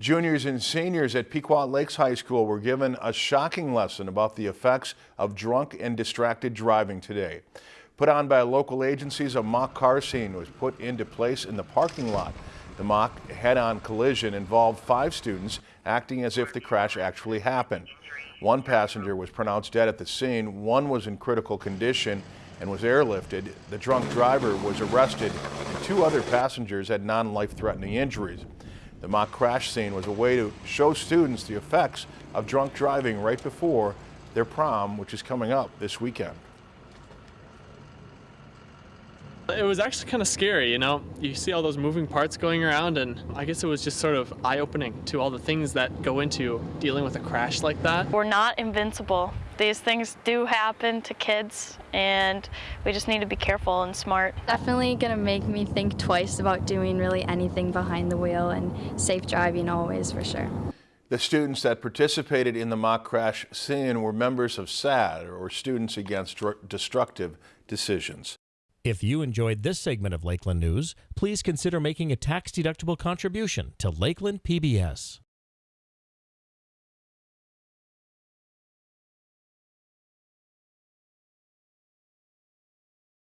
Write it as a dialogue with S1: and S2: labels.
S1: Juniors and seniors at Pequot Lakes High School were given a shocking lesson about the effects of drunk and distracted driving today. Put on by local agencies, a mock car scene was put into place in the parking lot. The mock head-on collision involved five students acting as if the crash actually happened. One passenger was pronounced dead at the scene, one was in critical condition and was airlifted. The drunk driver was arrested and two other passengers had non-life-threatening injuries. The mock crash scene was a way to show students the effects of drunk driving right before their prom, which is coming up this weekend.
S2: It was actually kind of scary, you know. You see all those moving parts going around, and I guess it was just sort of eye opening to all the things that go into dealing with a crash like that.
S3: We're not invincible. These things do happen to kids, and we just need to be careful and smart.
S4: Definitely gonna make me think twice about doing really anything behind the wheel and safe driving always for sure.
S1: The students that participated in the mock crash scene were members of SADD, or Students Against Destructive Decisions.
S5: If you enjoyed this segment of Lakeland News, please consider making a tax-deductible contribution to Lakeland PBS.